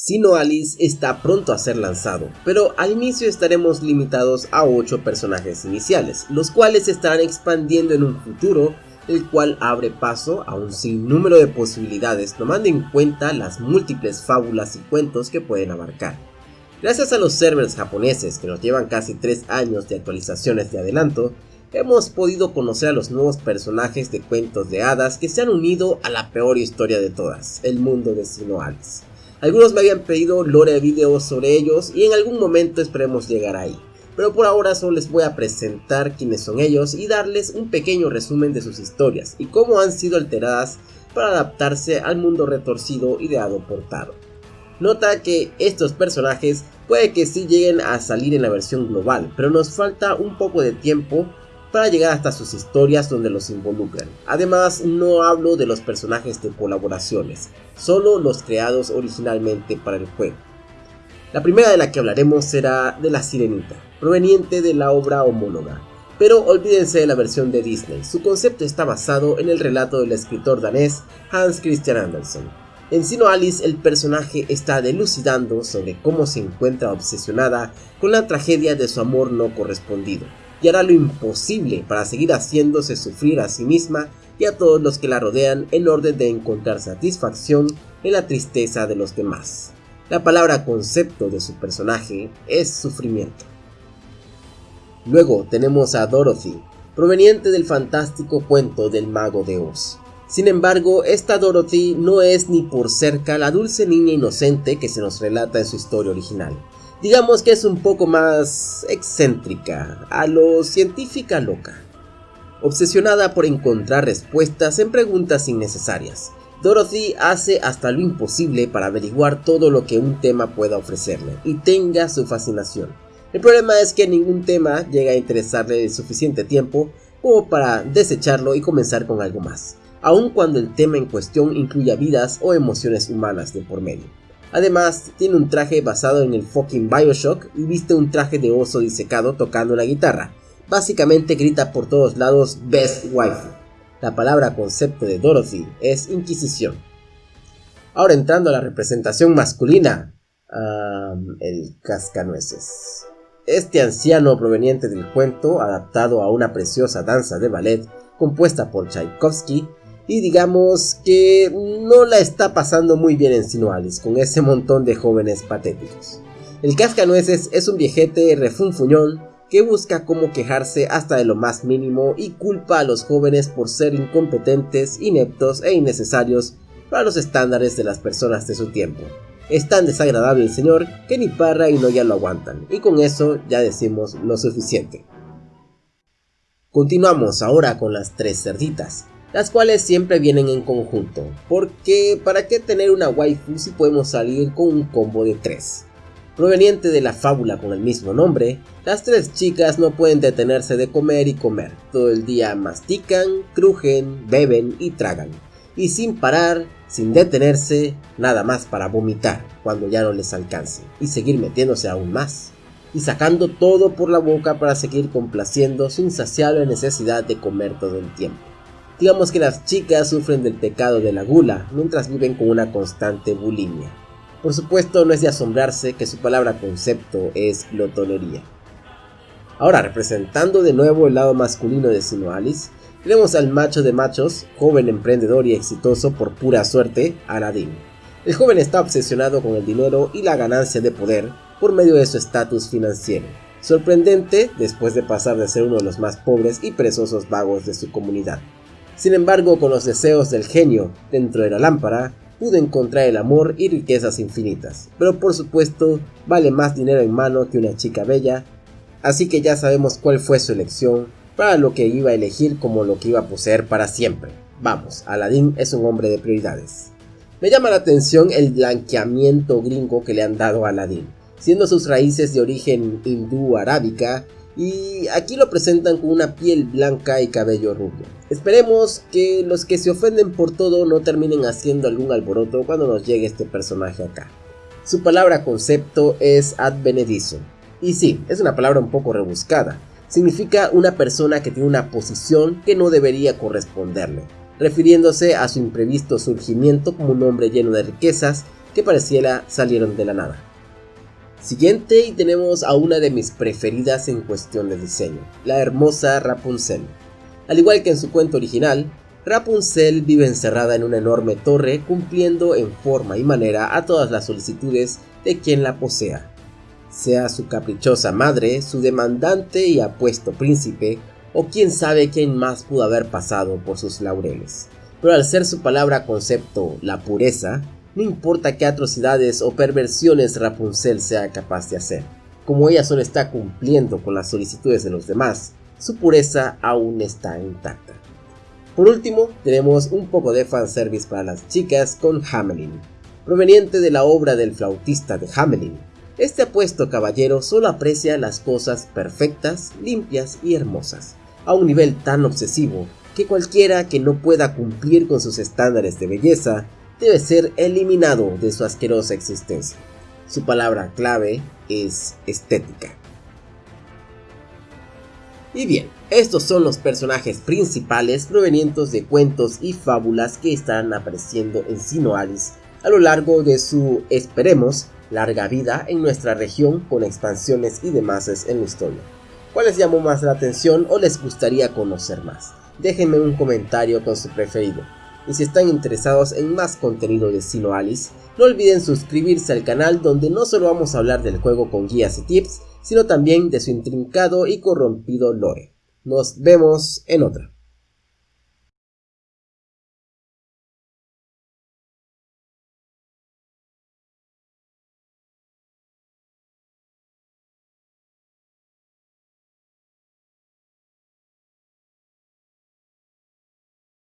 Sino Alice está pronto a ser lanzado, pero al inicio estaremos limitados a 8 personajes iniciales, los cuales estarán expandiendo en un futuro, el cual abre paso a un sinnúmero de posibilidades tomando en cuenta las múltiples fábulas y cuentos que pueden abarcar. Gracias a los servers japoneses que nos llevan casi 3 años de actualizaciones de adelanto, hemos podido conocer a los nuevos personajes de cuentos de hadas que se han unido a la peor historia de todas, el mundo de Sino Alice. Algunos me habían pedido lore videos sobre ellos y en algún momento esperemos llegar ahí. Pero por ahora solo les voy a presentar quiénes son ellos y darles un pequeño resumen de sus historias y cómo han sido alteradas para adaptarse al mundo retorcido ideado por Taro. Nota que estos personajes puede que sí lleguen a salir en la versión global, pero nos falta un poco de tiempo para llegar hasta sus historias donde los involucran. Además, no hablo de los personajes de colaboraciones, solo los creados originalmente para el juego. La primera de la que hablaremos será de la Sirenita, proveniente de la obra homóloga. Pero olvídense de la versión de Disney, su concepto está basado en el relato del escritor danés Hans Christian Andersen. En Sino Alice el personaje está delucidando sobre cómo se encuentra obsesionada con la tragedia de su amor no correspondido y hará lo imposible para seguir haciéndose sufrir a sí misma y a todos los que la rodean en orden de encontrar satisfacción en la tristeza de los demás. La palabra concepto de su personaje es sufrimiento. Luego tenemos a Dorothy, proveniente del fantástico cuento del mago de Oz. Sin embargo, esta Dorothy no es ni por cerca la dulce niña inocente que se nos relata en su historia original digamos que es un poco más excéntrica, a lo científica loca. Obsesionada por encontrar respuestas en preguntas innecesarias, Dorothy hace hasta lo imposible para averiguar todo lo que un tema pueda ofrecerle y tenga su fascinación. El problema es que ningún tema llega a interesarle suficiente tiempo como para desecharlo y comenzar con algo más, aun cuando el tema en cuestión incluya vidas o emociones humanas de por medio. Además, tiene un traje basado en el fucking Bioshock y viste un traje de oso disecado tocando la guitarra. Básicamente grita por todos lados Best Wife. La palabra concepto de Dorothy es Inquisición. Ahora entrando a la representación masculina, el cascanueces. Este anciano proveniente del cuento, adaptado a una preciosa danza de ballet compuesta por Tchaikovsky, y digamos que no la está pasando muy bien en Sinoalis con ese montón de jóvenes patéticos. El cascanueces es un viejete refunfuñón que busca cómo quejarse hasta de lo más mínimo y culpa a los jóvenes por ser incompetentes, ineptos e innecesarios para los estándares de las personas de su tiempo. Es tan desagradable el señor que ni Parra y ya lo aguantan, y con eso ya decimos lo suficiente. Continuamos ahora con las tres cerditas las cuales siempre vienen en conjunto, porque ¿para qué tener una waifu si podemos salir con un combo de 3? Proveniente de la fábula con el mismo nombre, las tres chicas no pueden detenerse de comer y comer, todo el día mastican, crujen, beben y tragan, y sin parar, sin detenerse, nada más para vomitar cuando ya no les alcance, y seguir metiéndose aún más, y sacando todo por la boca para seguir complaciendo su insaciable necesidad de comer todo el tiempo. Digamos que las chicas sufren del pecado de la gula mientras viven con una constante bulimia. Por supuesto no es de asombrarse que su palabra concepto es glotonería. Ahora representando de nuevo el lado masculino de Sinoalis, tenemos al macho de machos, joven emprendedor y exitoso por pura suerte, Aladdin. El joven está obsesionado con el dinero y la ganancia de poder por medio de su estatus financiero. Sorprendente después de pasar de ser uno de los más pobres y perezosos vagos de su comunidad. Sin embargo, con los deseos del genio dentro de la lámpara, pude encontrar el amor y riquezas infinitas. Pero por supuesto, vale más dinero en mano que una chica bella, así que ya sabemos cuál fue su elección para lo que iba a elegir como lo que iba a poseer para siempre. Vamos, Aladdin es un hombre de prioridades. Me llama la atención el blanqueamiento gringo que le han dado a Aladdin, siendo sus raíces de origen hindú-arábica y aquí lo presentan con una piel blanca y cabello rubio. Esperemos que los que se ofenden por todo no terminen haciendo algún alboroto cuando nos llegue este personaje acá. Su palabra concepto es advenedizo. Y sí, es una palabra un poco rebuscada. Significa una persona que tiene una posición que no debería corresponderle, refiriéndose a su imprevisto surgimiento como un hombre lleno de riquezas que pareciera salieron de la nada. Siguiente y tenemos a una de mis preferidas en cuestión de diseño, la hermosa Rapunzel. Al igual que en su cuento original, Rapunzel vive encerrada en una enorme torre cumpliendo en forma y manera a todas las solicitudes de quien la posea. Sea su caprichosa madre, su demandante y apuesto príncipe, o quién sabe quién más pudo haber pasado por sus laureles. Pero al ser su palabra concepto la pureza, no importa qué atrocidades o perversiones Rapunzel sea capaz de hacer. Como ella solo está cumpliendo con las solicitudes de los demás, su pureza aún está intacta. Por último, tenemos un poco de fanservice para las chicas con Hamelin, proveniente de la obra del flautista de Hamelin. Este apuesto caballero solo aprecia las cosas perfectas, limpias y hermosas, a un nivel tan obsesivo que cualquiera que no pueda cumplir con sus estándares de belleza debe ser eliminado de su asquerosa existencia. Su palabra clave es estética. Y bien, estos son los personajes principales provenientes de cuentos y fábulas que están apareciendo en Sinoalis a lo largo de su, esperemos, larga vida en nuestra región con expansiones y demás en la historia. ¿Cuál les llamó más la atención o les gustaría conocer más? Déjenme un comentario con su preferido. Y si están interesados en más contenido de Sino Alice, no olviden suscribirse al canal donde no solo vamos a hablar del juego con guías y tips, sino también de su intrincado y corrompido lore. Nos vemos en otra.